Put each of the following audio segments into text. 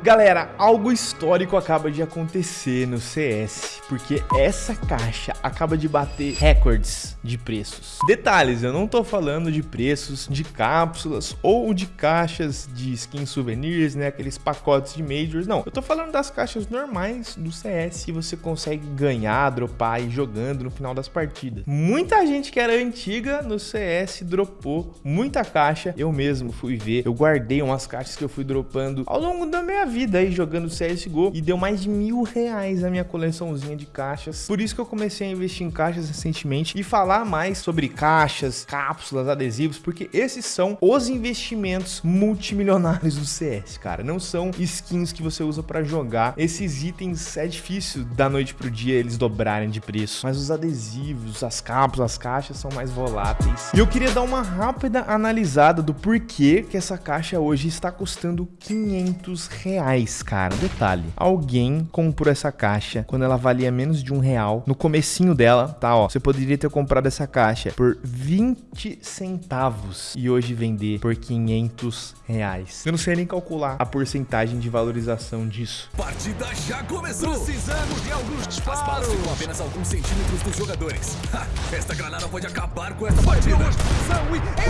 Galera, algo histórico acaba de acontecer no CS, porque essa caixa acaba de bater recordes de preços. Detalhes, eu não tô falando de preços de cápsulas ou de caixas de skin souvenirs, né, aqueles pacotes de majors, não. Eu tô falando das caixas normais do CS que você consegue ganhar, dropar e jogando no final das partidas. Muita gente que era antiga no CS dropou muita caixa, eu mesmo fui ver, eu guardei umas caixas que eu fui dropando ao longo da minha vida aí jogando CSGO e deu mais de mil reais a minha coleçãozinha de caixas. Por isso que eu comecei a investir em caixas recentemente e falar mais sobre caixas, cápsulas, adesivos, porque esses são os investimentos multimilionários do CS, cara. Não são skins que você usa para jogar. Esses itens é difícil da noite pro dia eles dobrarem de preço, mas os adesivos, as cápsulas, as caixas são mais voláteis. E eu queria dar uma rápida analisada do porquê que essa caixa hoje está custando 500 reais reais, cara. Detalhe, alguém comprou essa caixa quando ela valia menos de um real. No comecinho dela, tá, ó, você poderia ter comprado essa caixa por 20 centavos e hoje vender por 500 reais. Eu não sei nem calcular a porcentagem de valorização disso. Partida já começou! Precisamos de alguns disparos! As balas ficam apenas alguns centímetros dos jogadores. Ha, esta granada pode acabar com essa partida.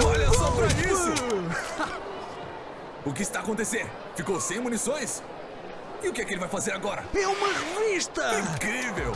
Olha só pra isso! O que está acontecendo? Ficou sem munições? E o que é que ele vai fazer agora? É uma revista! Incrível!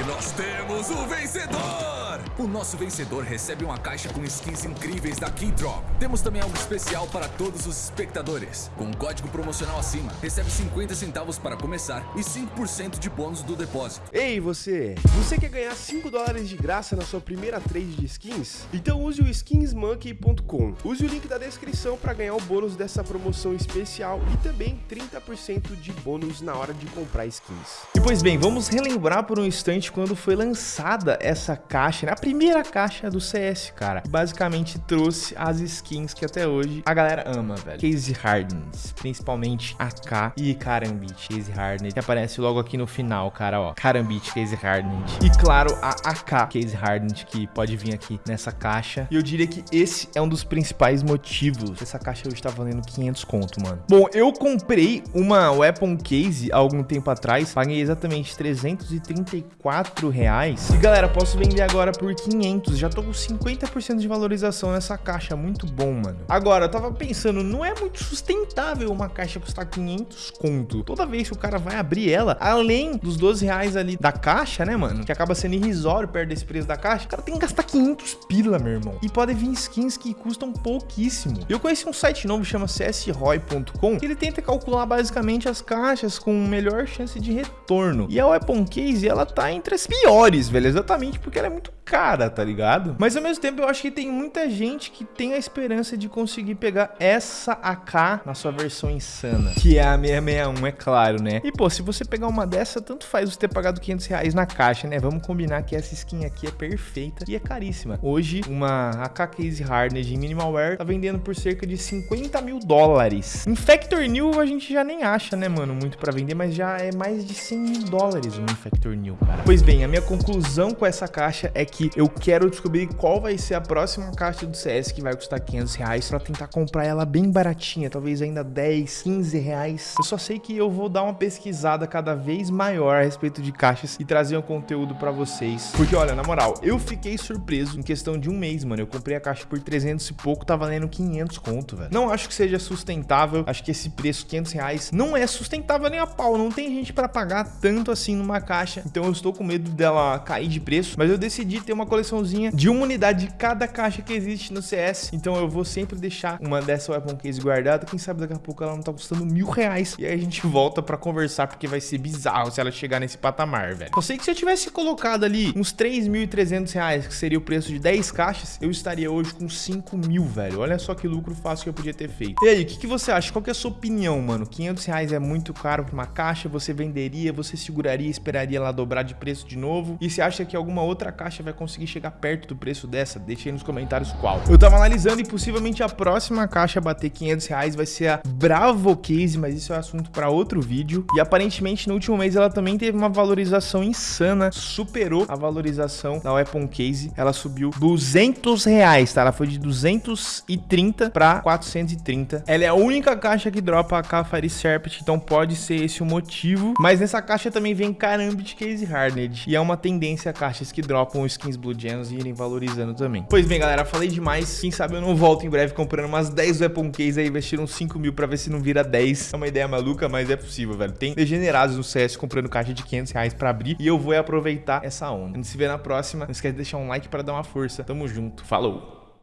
E nós temos o vencedor! O nosso vencedor recebe uma caixa com skins incríveis da Keydrop. Temos também algo especial para todos os espectadores. Com um código promocional acima, recebe 50 centavos para começar e 5% de bônus do depósito. Ei, você! Você quer ganhar 5 dólares de graça na sua primeira trade de skins? Então use o skinsmonkey.com. Use o link da descrição para ganhar o bônus dessa promoção especial e também 30% de bônus na hora de comprar skins. E pois bem, vamos relembrar por um instante quando foi lançada essa caixa, né? Primeira caixa do CS, cara. Basicamente trouxe as skins que até hoje a galera ama, velho. Case Hardens, principalmente AK e Karambit Case Hardened, que aparece logo aqui no final, cara, ó. Karambit Case Hardened. E claro, a AK Case Hardened, que pode vir aqui nessa caixa. E eu diria que esse é um dos principais motivos. Essa caixa hoje tá valendo 500 conto, mano. Bom, eu comprei uma Weapon Case há algum tempo atrás. Paguei exatamente 334 reais. E galera, posso vender agora por por 500. Já tô com 50% de valorização nessa caixa. Muito bom, mano. Agora, eu tava pensando, não é muito sustentável uma caixa custar 500 conto. Toda vez que o cara vai abrir ela, além dos 12 reais ali da caixa, né, mano? Que acaba sendo irrisório perto desse preço da caixa. O cara tem que gastar 500 pila, meu irmão. E pode vir skins que custam pouquíssimo. Eu conheci um site novo, chama csroy.com, que ele tenta calcular basicamente as caixas com melhor chance de retorno. E a Weapon Case, ela tá entre as piores, velho. Exatamente porque ela é muito cara, tá ligado? Mas ao mesmo tempo eu acho que tem muita gente que tem a esperança de conseguir pegar essa AK na sua versão insana, que é a 661, é claro, né? E pô, se você pegar uma dessa, tanto faz você ter pagado 500 reais na caixa, né? Vamos combinar que essa skin aqui é perfeita e é caríssima. Hoje, uma AK Case Hardened Minimal Wear tá vendendo por cerca de 50 mil dólares. Infector New a gente já nem acha, né, mano, muito pra vender, mas já é mais de 100 mil dólares um Infector New, cara. Pois bem, a minha conclusão com essa caixa é que eu quero descobrir qual vai ser a próxima caixa do CS que vai custar 500 reais pra tentar comprar ela bem baratinha, talvez ainda 10, 15 reais. Eu só sei que eu vou dar uma pesquisada cada vez maior a respeito de caixas e trazer um conteúdo pra vocês. Porque, olha, na moral, eu fiquei surpreso em questão de um mês, mano. Eu comprei a caixa por 300 e pouco, tá valendo 500 conto, velho. Não acho que seja sustentável. Acho que esse preço, 500 reais, não é sustentável nem a pau. Não tem gente pra pagar tanto assim numa caixa. Então eu estou com medo dela cair de preço. Mas eu decidi ter uma coleçãozinha de uma unidade de cada caixa que existe no CS. Então eu vou sempre deixar uma dessa weapon case guardada. Quem sabe daqui a pouco ela não tá custando mil reais. E aí a gente volta pra conversar, porque vai ser bizarro se ela chegar nesse patamar, velho. Eu sei que se eu tivesse colocado ali uns 3.300 reais, que seria o preço de 10 caixas, eu estaria hoje com 5 mil, velho. Olha só que lucro fácil que eu podia ter feito. E aí, o que, que você acha? Qual que é a sua opinião, mano? 500 reais é muito caro pra uma caixa? Você venderia? Você seguraria? Esperaria ela dobrar de preço de novo? E você acha que alguma outra caixa vai conseguir conseguir chegar perto do preço dessa, deixa aí nos comentários qual. Eu tava analisando e possivelmente a próxima caixa a bater 500 reais vai ser a Bravo Case, mas isso é assunto para outro vídeo. E aparentemente no último mês ela também teve uma valorização insana, superou a valorização da Weapon Case. Ela subiu 200 reais, tá? Ela foi de 230 para 430. Ela é a única caixa que dropa a Cafari Serpent, então pode ser esse o motivo. Mas nessa caixa também vem Karambit Case Hardened. E é uma tendência caixas que dropam skins Blue Gems e irem valorizando também. Pois bem, galera, falei demais. Quem sabe eu não volto em breve comprando umas 10 Weapon Case aí, investir uns 5 mil pra ver se não vira 10. É uma ideia maluca, mas é possível, velho. Tem degenerados no CS comprando caixa de 500 reais pra abrir e eu vou aproveitar essa onda. A gente se vê na próxima. Não esquece de deixar um like para dar uma força. Tamo junto. Falou!